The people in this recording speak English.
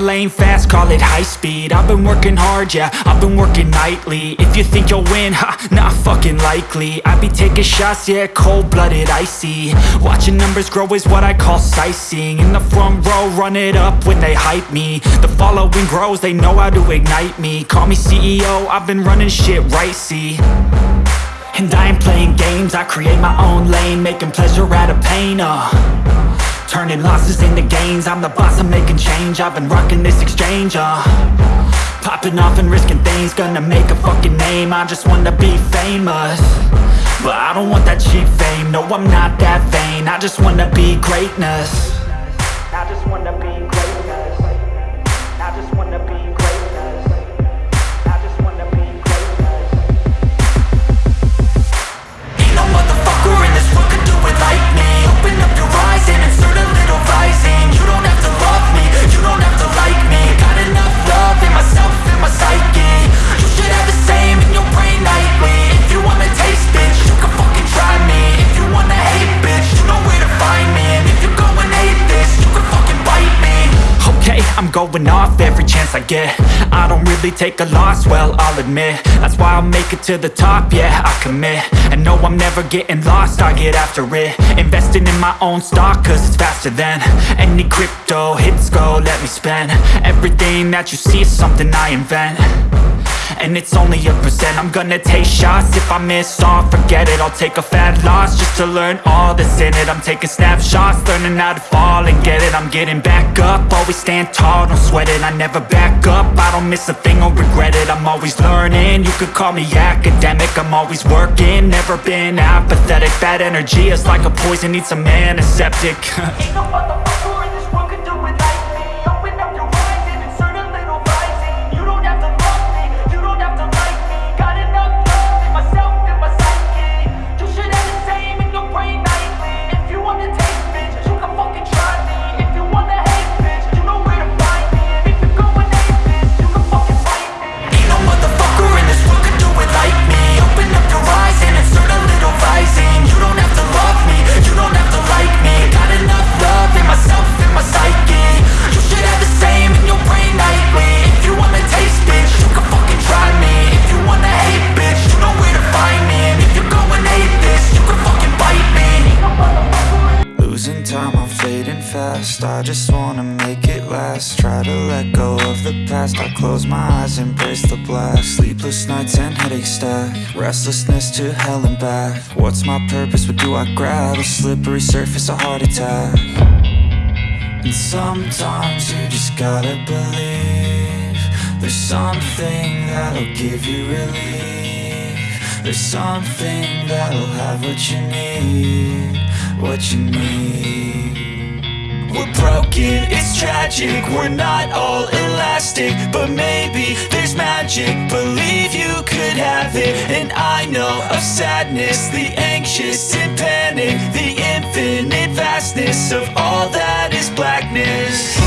lane fast, call it high speed. I've been working hard, yeah, I've been working nightly. If you think you'll win, ha, not fucking likely. I be taking shots, yeah, cold-blooded, icy. Watching numbers grow is what I call sightseeing. In the front row, run it up when they hype me. The following grows, they know how to ignite me. Call me CEO, I've been running shit right, see? And I ain't playing games, I create my own lane Making pleasure out of pain, uh Turning losses into gains. I'm the boss, I'm making change. I've been rocking this exchange, uh. Popping off and risking things Gonna make a fucking name. I just wanna be famous But I don't want that cheap fame. No, I'm not that vain. I just wanna be greatness going off every chance I get. I don't really take a loss, well, I'll admit. That's why I'll make it to the top, yeah, I commit. And no, I'm never getting lost, I get after it. Investing in my own stock, cause it's faster than Any crypto hits go, let me spend. Everything that you see is something I invent and it's only a percent. I'm gonna take shots. If I miss all Forget it, I'll take a fat loss Just to learn all that's in it. I'm taking snapshots, learning how to fall and get it. I'm getting back up, always stand tall, don't sweat it. I never back up, I don't miss a thing or regret it. I'm always learning, you could call me academic. I'm always working, never been apathetic. Bad energy is like a poison, needs a antiseptic. Ain't no time, I'm fading fast. I just wanna make it last. Try to let go of the past. I close my eyes, embrace the blast. Sleepless nights and headaches stack. Restlessness to hell and back. What's my purpose, what do I grab? A slippery surface, a heart attack. And sometimes you just gotta believe There's something that'll give you relief. There's something that'll have what you need What you need we're broken, it's tragic. We're not all elastic But maybe there's magic. Believe you could have it And I know of sadness. The anxious and panic The infinite vastness Of all that is blackness